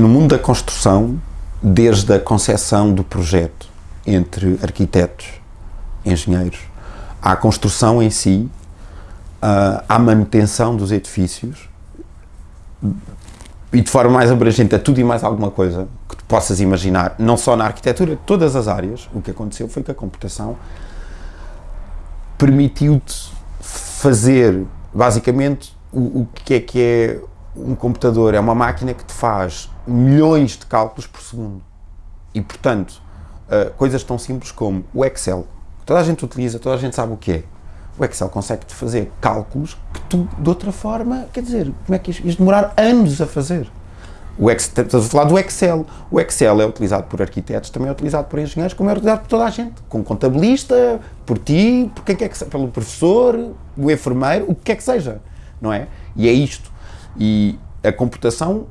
no mundo da construção, desde a concepção do projeto entre arquitetos, engenheiros, à construção em si, à manutenção dos edifícios e de forma mais abrangente a tudo e mais alguma coisa que tu possas imaginar, não só na arquitetura, todas as áreas, o que aconteceu foi que a computação permitiu-te fazer, basicamente, o, o que é que é um computador? É uma máquina que te faz milhões de cálculos por segundo. E, portanto, uh, coisas tão simples como o Excel. Toda a gente utiliza, toda a gente sabe o que é. O Excel consegue-te fazer cálculos que tu, de outra forma, quer dizer, como é que isto, isto demorar anos a fazer? O Excel, estás a falar do Excel. O Excel é utilizado por arquitetos, também é utilizado por engenheiros, como é utilizado por toda a gente. Com contabilista, por ti, por quem quer que seja, pelo professor, o enfermeiro, o que quer que seja, não é? E é isto. E a computação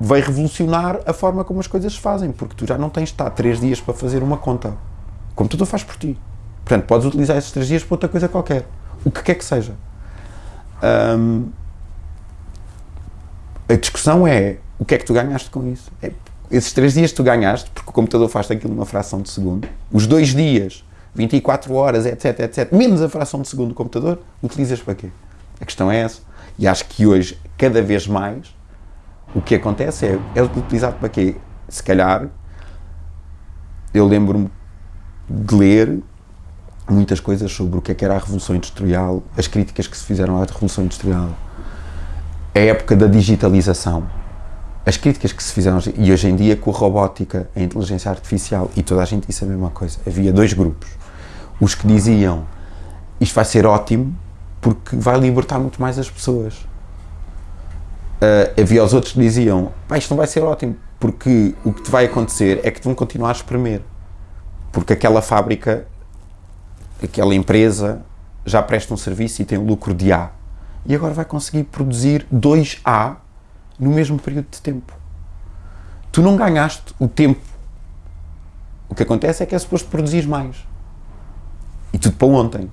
vai revolucionar a forma como as coisas se fazem, porque tu já não tens de estar três dias para fazer uma conta. O computador faz por ti. Portanto, podes utilizar esses três dias para outra coisa qualquer. O que quer que seja. Um, a discussão é o que é que tu ganhaste com isso? É, esses três dias tu ganhaste, porque o computador faz aquilo numa fração de segundo. Os dois dias, 24 horas, etc, etc, menos a fração de segundo do computador, utilizas para quê? A questão é essa. E acho que hoje, cada vez mais, o que acontece é, é utilizado para quê? Se calhar, eu lembro-me de ler muitas coisas sobre o que é que era a Revolução Industrial, as críticas que se fizeram à Revolução Industrial, a época da digitalização, as críticas que se fizeram, e hoje em dia com a robótica, a inteligência artificial, e toda a gente disse a mesma coisa, havia dois grupos. Os que diziam, isto vai ser ótimo, porque vai libertar muito mais as pessoas. Uh, havia os outros que diziam, isto não vai ser ótimo, porque o que te vai acontecer é que te vão continuar a espremer. Porque aquela fábrica, aquela empresa, já presta um serviço e tem um lucro de A. E agora vai conseguir produzir 2A no mesmo período de tempo. Tu não ganhaste o tempo. O que acontece é que é suposto produzir mais. E tudo para ontem.